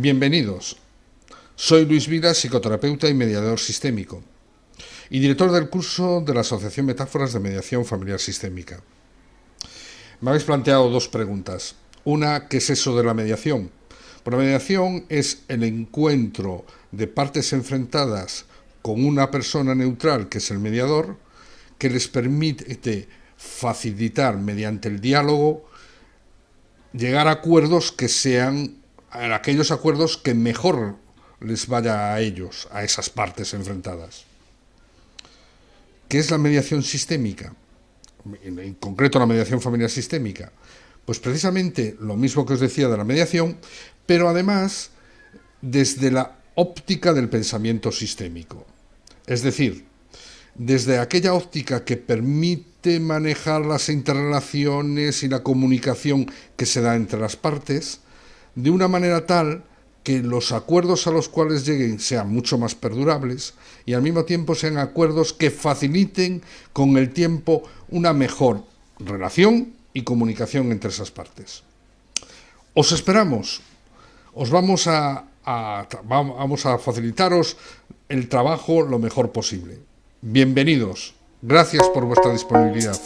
Bienvenidos. Soy Luis Vida, psicoterapeuta y mediador sistémico, y director del curso de la Asociación Metáforas de Mediación Familiar Sistémica. Me habéis planteado dos preguntas. Una, ¿qué es eso de la mediación? Pues la mediación es el encuentro de partes enfrentadas con una persona neutral, que es el mediador, que les permite facilitar mediante el diálogo llegar a acuerdos que sean aquellos acuerdos que mejor les vaya a ellos, a esas partes enfrentadas. ¿Qué es la mediación sistémica? En concreto la mediación familiar sistémica. Pues precisamente lo mismo que os decía de la mediación, pero además desde la óptica del pensamiento sistémico. Es decir, desde aquella óptica que permite manejar las interrelaciones y la comunicación que se da entre las partes, de una manera tal que los acuerdos a los cuales lleguen sean mucho más perdurables y al mismo tiempo sean acuerdos que faciliten con el tiempo una mejor relación y comunicación entre esas partes. Os esperamos, os vamos a, vamos a facilitaros el trabajo lo mejor posible. Bienvenidos, gracias por vuestra disponibilidad.